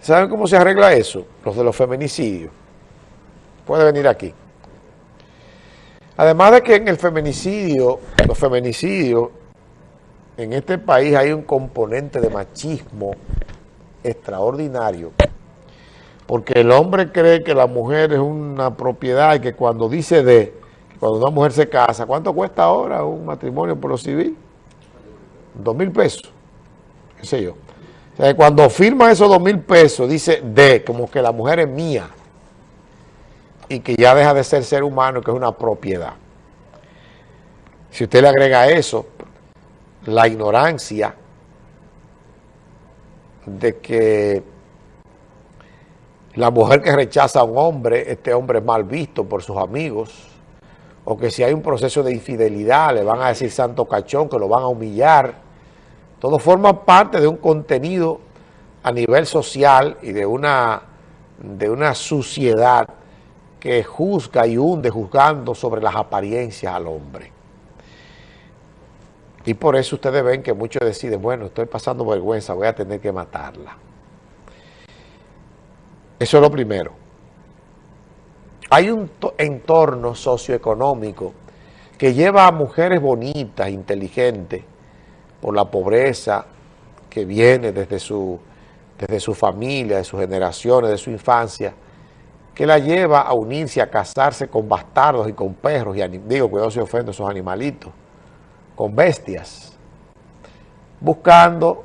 ¿Saben cómo se arregla eso? Los de los feminicidios. Puede venir aquí. Además de que en el feminicidio, los feminicidios, en este país hay un componente de machismo extraordinario, porque el hombre cree que la mujer es una propiedad y que cuando dice de, cuando una mujer se casa, ¿cuánto cuesta ahora un matrimonio por lo civil? Dos mil pesos, qué sé yo. Cuando firma esos dos mil pesos, dice de, como que la mujer es mía y que ya deja de ser ser humano, que es una propiedad. Si usted le agrega eso, la ignorancia de que la mujer que rechaza a un hombre, este hombre es mal visto por sus amigos, o que si hay un proceso de infidelidad le van a decir santo cachón, que lo van a humillar. Todo forma parte de un contenido a nivel social y de una, de una suciedad que juzga y hunde juzgando sobre las apariencias al hombre. Y por eso ustedes ven que muchos deciden, bueno, estoy pasando vergüenza, voy a tener que matarla. Eso es lo primero. Hay un entorno socioeconómico que lleva a mujeres bonitas, inteligentes, por la pobreza que viene desde su, desde su familia, de sus generaciones, de su infancia, que la lleva a unirse, a casarse con bastardos y con perros, y digo, cuidado si ofendo a esos animalitos, con bestias, buscando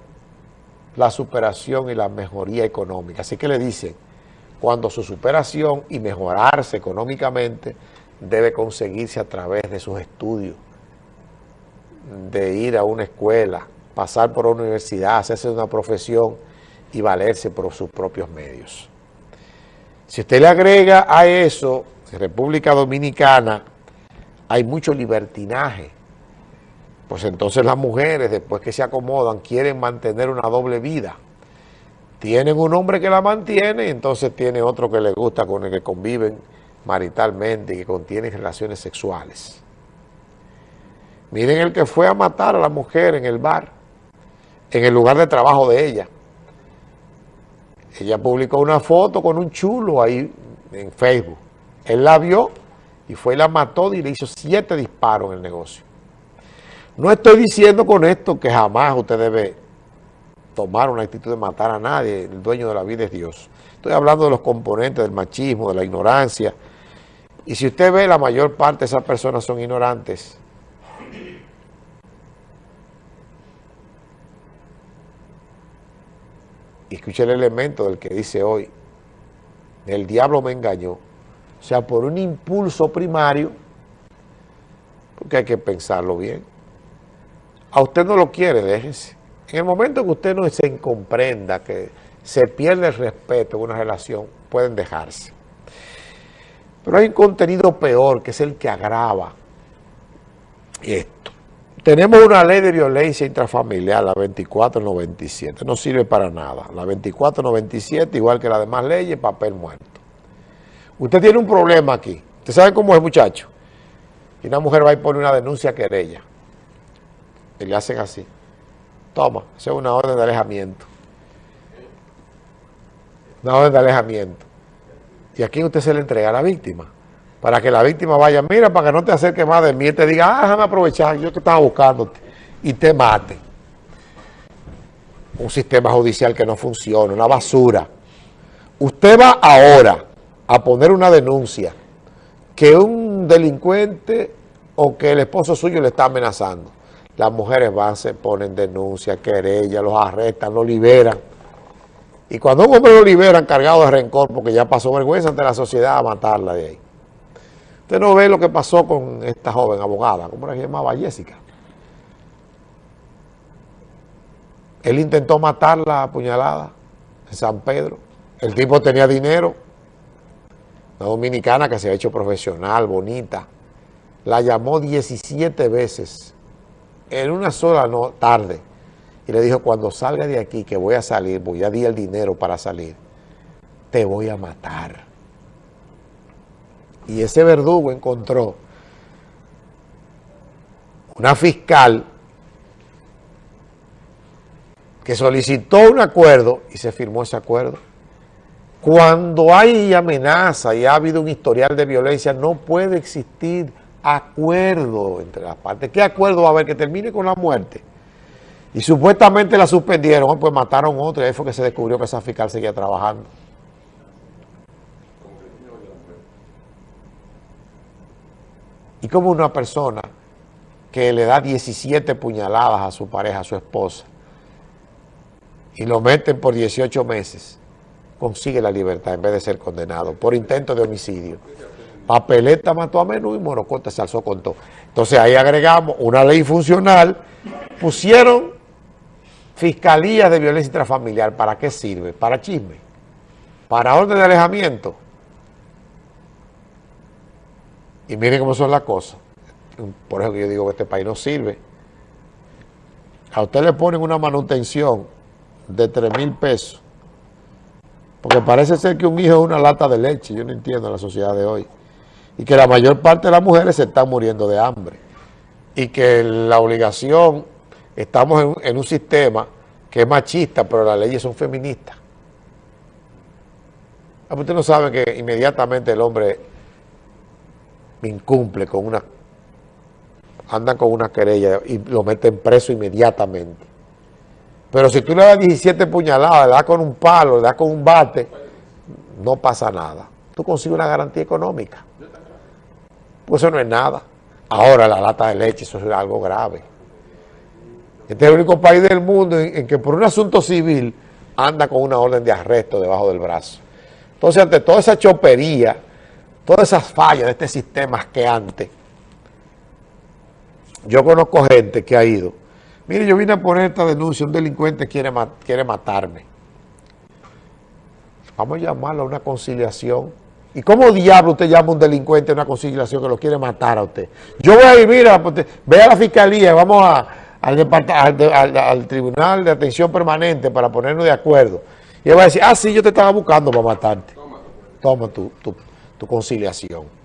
la superación y la mejoría económica. Así que le dicen, cuando su superación y mejorarse económicamente debe conseguirse a través de sus estudios, de ir a una escuela, pasar por una universidad, hacerse una profesión y valerse por sus propios medios. Si usted le agrega a eso, en República Dominicana hay mucho libertinaje, pues entonces las mujeres, después que se acomodan, quieren mantener una doble vida. Tienen un hombre que la mantiene, entonces tiene otro que le gusta, con el que conviven maritalmente y que contienen relaciones sexuales. Miren el que fue a matar a la mujer en el bar, en el lugar de trabajo de ella. Ella publicó una foto con un chulo ahí en Facebook. Él la vio y fue y la mató y le hizo siete disparos en el negocio. No estoy diciendo con esto que jamás usted debe tomar una actitud de matar a nadie, el dueño de la vida es Dios. Estoy hablando de los componentes del machismo, de la ignorancia. Y si usted ve, la mayor parte de esas personas son ignorantes. Y escuche el elemento del que dice hoy, el diablo me engañó. O sea, por un impulso primario, porque hay que pensarlo bien. A usted no lo quiere, déjese. En el momento que usted no se comprenda, que se pierde el respeto en una relación, pueden dejarse. Pero hay un contenido peor, que es el que agrava esto. Tenemos una ley de violencia intrafamiliar, la 2497, no sirve para nada. La 2497, igual que las demás leyes, papel muerto. Usted tiene un problema aquí. ¿Usted sabe cómo es, muchacho? Y una mujer va y pone una denuncia a querella. Y le hacen así. Toma, esa es una orden de alejamiento. Una orden de alejamiento. Y aquí usted se le entrega a la víctima para que la víctima vaya, mira, para que no te acerque más de mí, y te diga, ah, déjame aprovechar, yo te estaba buscando, y te mate. Un sistema judicial que no funciona, una basura. Usted va ahora a poner una denuncia que un delincuente o que el esposo suyo le está amenazando. Las mujeres van, se ponen denuncia, querella, los arrestan, los liberan. Y cuando un hombre lo liberan cargado de rencor porque ya pasó vergüenza ante la sociedad a matarla de ahí. Usted no ve lo que pasó con esta joven abogada, ¿cómo se llamaba? Jessica. Él intentó matarla a puñalada en San Pedro. El tipo tenía dinero. Una dominicana que se ha hecho profesional, bonita. La llamó 17 veces en una sola tarde. Y le dijo, cuando salga de aquí, que voy a salir, voy a dar el dinero para salir, te voy a matar y ese verdugo encontró una fiscal que solicitó un acuerdo y se firmó ese acuerdo. Cuando hay amenaza y ha habido un historial de violencia, no puede existir acuerdo entre las partes. ¿Qué acuerdo va a haber? Que termine con la muerte. Y supuestamente la suspendieron, pues mataron otro y ahí fue que se descubrió que esa fiscal seguía trabajando. Y como una persona que le da 17 puñaladas a su pareja, a su esposa, y lo meten por 18 meses, consigue la libertad en vez de ser condenado por intento de homicidio. Papeleta mató a Menú y Morocote se alzó con todo. Entonces ahí agregamos una ley funcional, pusieron fiscalías de violencia intrafamiliar. ¿Para qué sirve? Para chisme, para orden de alejamiento. Y miren cómo son las cosas. Por eso que yo digo que este país no sirve. A usted le ponen una manutención de 3 mil pesos. Porque parece ser que un hijo es una lata de leche. Yo no entiendo la sociedad de hoy. Y que la mayor parte de las mujeres se están muriendo de hambre. Y que la obligación, estamos en, un sistema que es machista, pero las leyes son feministas. Ah, usted no sabe que inmediatamente el hombre incumple con una, anda con una querella y lo meten preso inmediatamente. Pero si tú le das 17 puñaladas, le das con un palo, le das con un bate, no pasa nada. Tú consigues una garantía económica. Pues eso no es nada. Ahora la lata de leche, eso es algo grave. Este es el único país del mundo en, que por un asunto civil anda con una orden de arresto debajo del brazo. Entonces, ante toda esa chopería, todas esas fallas de este sistema que antes, yo conozco gente que ha ido. Mire, yo vine a poner esta denuncia, un delincuente quiere, quiere matarme. Vamos a llamarlo a una conciliación. ¿Y cómo diablo usted llama a un delincuente a una conciliación que lo quiere matar a usted? Yo voy a ir, mira, pues, ve a la fiscalía, vamos a, al, al, Tribunal de Atención Permanente para ponernos de acuerdo. Y él va a decir, ah, sí, yo te estaba buscando para matarte. Toma tu, tu conciliación.